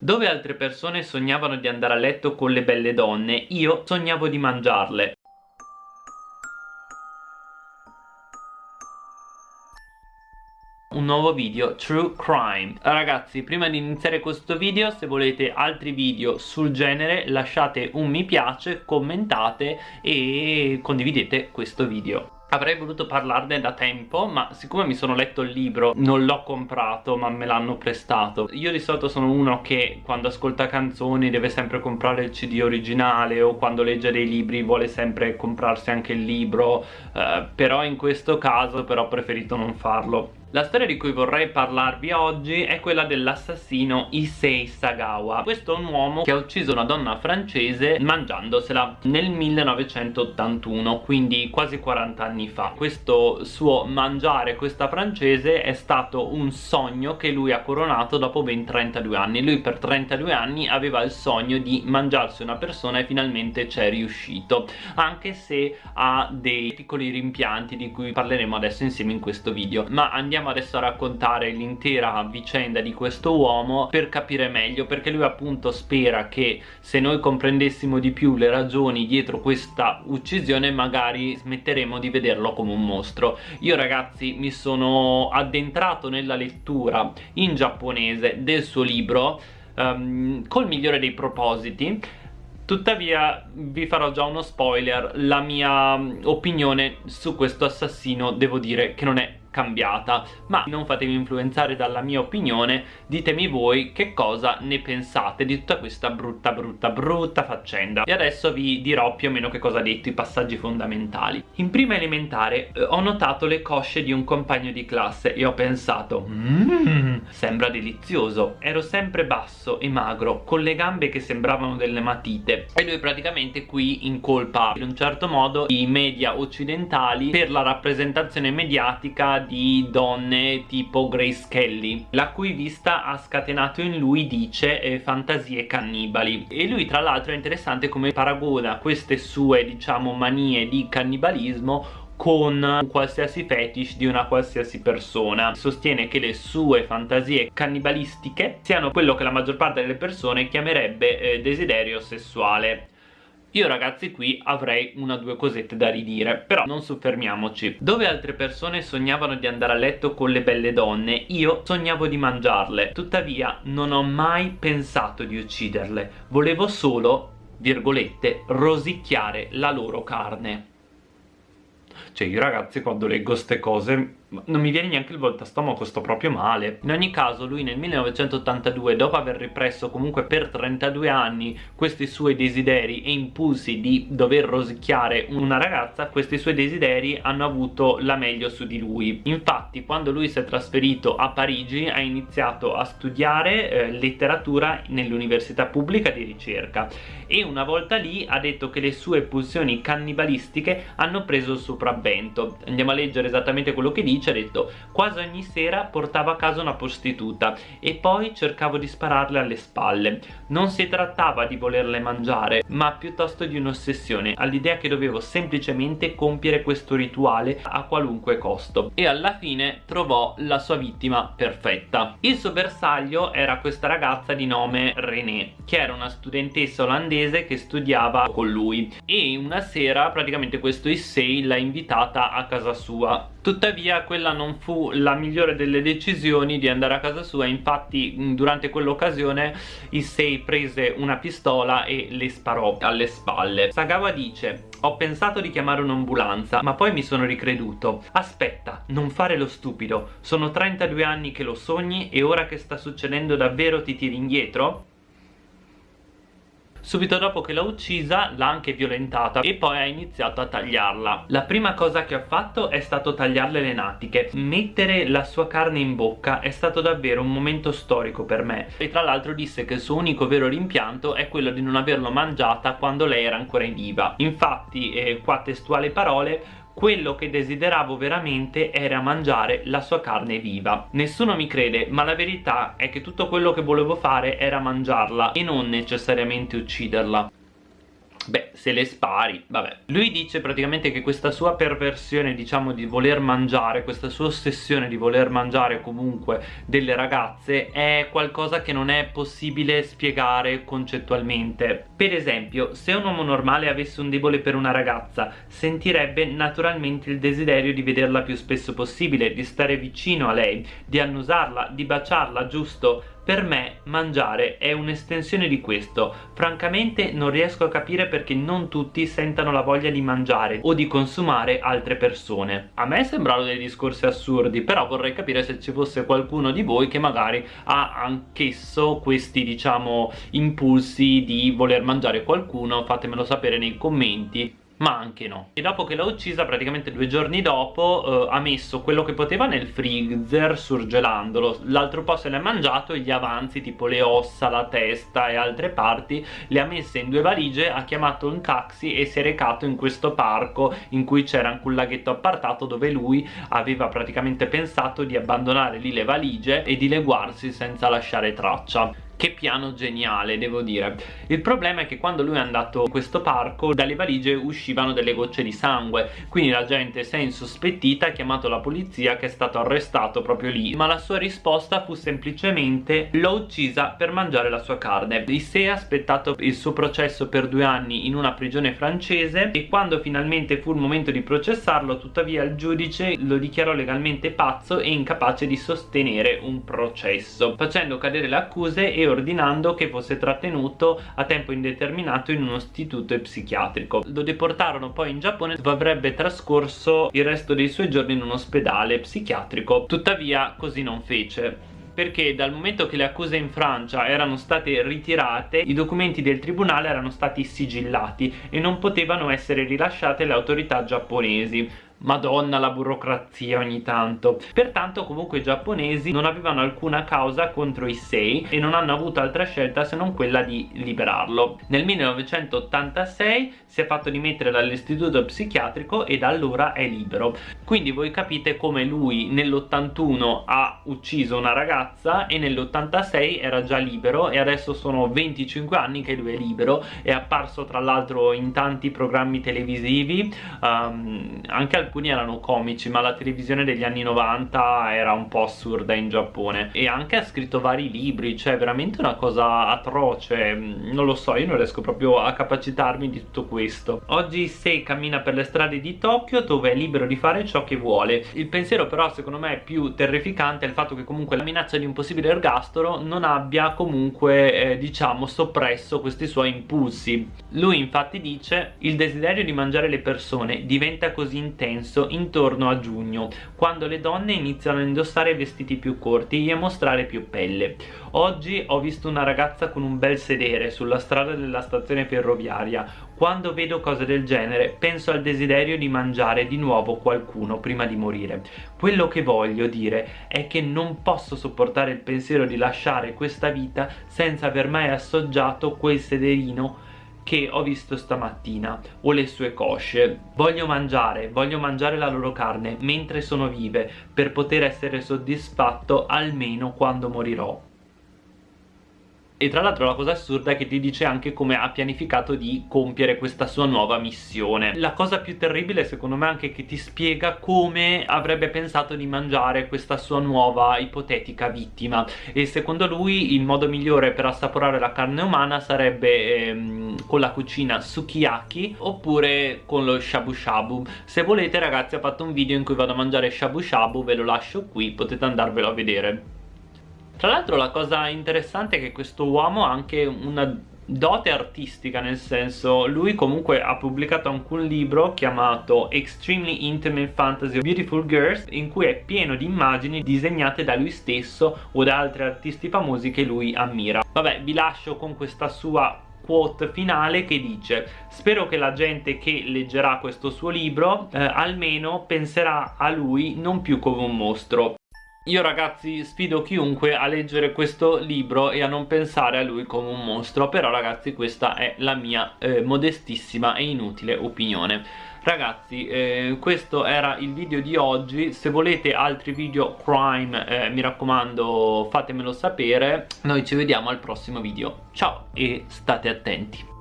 Dove altre persone sognavano di andare a letto con le belle donne, io sognavo di mangiarle. un nuovo video True Crime Ragazzi prima di iniziare questo video se volete altri video sul genere lasciate un mi piace, commentate e condividete questo video Avrei voluto parlarne da tempo, ma siccome mi sono letto il libro non l'ho comprato, ma me l'hanno prestato. Io di solito sono uno che quando ascolta canzoni deve sempre comprare il CD originale o quando legge dei libri vuole sempre comprarsi anche il libro, eh, però in questo caso però ho preferito non farlo. La storia di cui vorrei parlarvi oggi è quella dell'assassino Issei Sagawa. Questo è un uomo che ha ucciso una donna francese mangiandosela nel 1981, quindi quasi 40 anni fa. Questo suo mangiare questa francese è stato un sogno che lui ha coronato dopo ben 32 anni. Lui per 32 anni aveva il sogno di mangiarsi una persona e finalmente c'è riuscito Anche se ha dei piccoli rimpianti di cui parleremo adesso insieme in questo video. Ma andiamo andiamo adesso a raccontare l'intera vicenda di questo uomo per capire meglio perché lui appunto spera che se noi comprendessimo di più le ragioni dietro questa uccisione magari smetteremo di vederlo come un mostro. Io ragazzi mi sono addentrato nella lettura in giapponese del suo libro um, col migliore dei propositi. Tuttavia vi farò già uno spoiler, la mia opinione su questo assassino devo dire che non è cambiata. Ma non fatevi influenzare dalla mia opinione ditemi voi che cosa ne pensate di tutta questa brutta brutta brutta faccenda. E adesso vi dirò più o meno che cosa ha detto i passaggi fondamentali. In prima elementare eh, ho notato le cosce di un compagno di classe e ho pensato mmm, sembra delizioso. Ero sempre basso e magro con le gambe che sembravano delle matite. E lui praticamente qui incolpa in un certo modo i media occidentali per la rappresentazione mediatica di donne tipo Grace Kelly la cui vista ha scatenato in lui dice eh, fantasie cannibali. E lui tra l'altro è interessante come paragona queste sue diciamo manie di cannibalismo con qualsiasi fetish di una qualsiasi persona. Sostiene che le sue fantasie cannibalistiche siano quello che la maggior parte delle persone chiamerebbe eh, desiderio sessuale io ragazzi qui avrei una o due cosette da ridire Però non soffermiamoci. Dove altre persone sognavano di andare a letto con le belle donne Io sognavo di mangiarle. Tuttavia non ho mai pensato di ucciderle. Volevo solo, virgolette, rosicchiare la loro carne. Cioè io ragazzi quando leggo ste cose non mi viene neanche il volta stomaco, sto proprio male. In ogni caso lui nel 1982 dopo aver ripresso comunque per 32 anni questi suoi desideri e impulsi di dover rosicchiare una ragazza questi suoi desideri hanno avuto la meglio su di lui. Infatti quando lui si è trasferito a Parigi ha iniziato a studiare eh, letteratura nell'università pubblica di ricerca. E una volta lì ha detto che le sue pulsioni cannibalistiche hanno preso il sopravvento. Andiamo a leggere esattamente quello che dice dice ha detto quasi ogni sera portavo a casa una prostituta e poi cercavo di spararle alle spalle. Non si trattava di volerle mangiare ma piuttosto di un'ossessione all'idea che dovevo semplicemente compiere questo rituale a qualunque costo. E alla fine trovò la sua vittima perfetta. Il suo bersaglio era questa ragazza di nome René che era una studentessa olandese che studiava con lui. E una sera praticamente questo Issei l'ha invitata a casa sua tuttavia quella non fu la migliore delle decisioni di andare a casa sua. Infatti durante quell'occasione Issei prese una pistola e le sparò alle spalle. Sagawa dice ho pensato di chiamare un'ambulanza ma poi mi sono ricreduto. Aspetta non fare lo stupido. Sono 32 anni che lo sogni e ora che sta succedendo davvero ti tiri indietro? Subito dopo che l'ha uccisa l'ha anche violentata e poi ha iniziato a tagliarla. La prima cosa che ha fatto è stato tagliarle le natiche. Mettere la sua carne in bocca è stato davvero un momento storico per me. E tra l'altro disse che il suo unico vero rimpianto è quello di non averlo mangiata quando lei era ancora in viva. Infatti, eh, qua testuale parole, quello che desideravo veramente era mangiare la sua carne viva. Nessuno mi crede, ma la verità è che tutto quello che volevo fare era mangiarla e non necessariamente ucciderla. Beh, se le spari, vabbè. Lui dice praticamente che questa sua perversione, diciamo, di voler mangiare, questa sua ossessione di voler mangiare comunque delle ragazze è qualcosa che non è possibile spiegare concettualmente. Per esempio, se un uomo normale avesse un debole per una ragazza, sentirebbe naturalmente il desiderio di vederla più spesso possibile, di stare vicino a lei, di annusarla, di baciarla, giusto? Per me mangiare è un'estensione di questo. Francamente non riesco a capire perché non tutti sentano la voglia di mangiare o di consumare altre persone. A me sembrano dei discorsi assurdi, però vorrei capire se ci fosse qualcuno di voi che magari ha anch'esso questi, diciamo, impulsi di voler mangiare qualcuno, fatemelo sapere nei commenti ma anche no. E dopo che l'ha uccisa praticamente due giorni dopo eh, ha messo quello che poteva nel freezer surgelandolo. L'altro po' se l'è mangiato e gli avanzi tipo le ossa, la testa e altre parti le ha messe in due valigie ha chiamato un taxi e si è recato in questo parco in cui c'era anche un laghetto appartato dove lui aveva praticamente pensato di abbandonare lì le valigie e dileguarsi senza lasciare traccia che piano geniale devo dire. Il problema è che quando lui è andato in questo parco dalle valigie uscivano delle gocce di sangue. Quindi la gente si è insospettita ha chiamato la polizia che è stato arrestato proprio lì. Ma la sua risposta fu semplicemente l'ho uccisa per mangiare la sua carne Issei ha aspettato il suo processo per due anni in una prigione francese e quando finalmente fu il momento di processarlo tuttavia il giudice lo dichiarò legalmente pazzo e incapace di sostenere un processo facendo cadere le accuse e ordinando che fosse trattenuto a tempo indeterminato in uno istituto psichiatrico. Lo deportarono poi in Giappone dove avrebbe trascorso il resto dei suoi giorni in un ospedale psichiatrico. Tuttavia così non fece perché dal momento che le accuse in Francia erano state ritirate i documenti del tribunale erano stati sigillati e non potevano essere rilasciate alle autorità giapponesi madonna la burocrazia ogni tanto. Pertanto comunque i giapponesi non avevano alcuna causa contro Issei e non hanno avuto altra scelta se non quella di liberarlo. Nel 1986 si è fatto dimettere dall'istituto psichiatrico e da allora è libero. Quindi voi capite come lui nell'81 ha ucciso una ragazza e nell'86 era già libero e adesso sono 25 anni che lui è libero. È apparso tra l'altro in tanti programmi televisivi um, anche al alcuni erano comici ma la televisione degli anni 90 era un po' assurda in Giappone. E anche ha scritto vari libri cioè veramente una cosa atroce. Non lo so io non riesco proprio a capacitarmi di tutto questo. Oggi Sei cammina per le strade di Tokyo dove è libero di fare ciò che vuole. Il pensiero però secondo me più terrificante è il fatto che comunque la minaccia di un possibile ergastolo non abbia comunque eh, diciamo soppresso questi suoi impulsi. Lui infatti dice il desiderio di mangiare le persone diventa così intenso intenso intorno a giugno, quando le donne iniziano a indossare vestiti più corti e a mostrare più pelle. Oggi ho visto una ragazza con un bel sedere sulla strada della stazione ferroviaria. Quando vedo cose del genere penso al desiderio di mangiare di nuovo qualcuno prima di morire. Quello che voglio dire è che non posso sopportare il pensiero di lasciare questa vita senza aver mai assaggiato quel sederino che ho visto stamattina o le sue cosce. Voglio mangiare, voglio mangiare la loro carne mentre sono vive per poter essere soddisfatto almeno quando morirò e tra l'altro la cosa assurda è che ti dice anche come ha pianificato di compiere questa sua nuova missione. La cosa più terribile secondo me è anche che ti spiega come avrebbe pensato di mangiare questa sua nuova ipotetica vittima. E secondo lui il modo migliore per assaporare la carne umana sarebbe ehm, con la cucina sukiyaki oppure con lo shabu shabu. Se volete ragazzi ho fatto un video in cui vado a mangiare shabu shabu ve lo lascio qui potete andarvelo a vedere tra l'altro la cosa interessante è che questo uomo ha anche una dote artistica nel senso lui comunque ha pubblicato anche un libro chiamato Extremely Intimate Fantasy Beautiful Girls in cui è pieno di immagini disegnate da lui stesso o da altri artisti famosi che lui ammira. Vabbè vi lascio con questa sua quote finale che dice spero che la gente che leggerà questo suo libro eh, almeno penserà a lui non più come un mostro io ragazzi sfido chiunque a leggere questo libro e a non pensare a lui come un mostro Però ragazzi questa è la mia eh, modestissima e inutile opinione. Ragazzi eh, questo era il video di oggi. Se volete altri video crime eh, mi raccomando fatemelo sapere. Noi ci vediamo al prossimo video. Ciao e state attenti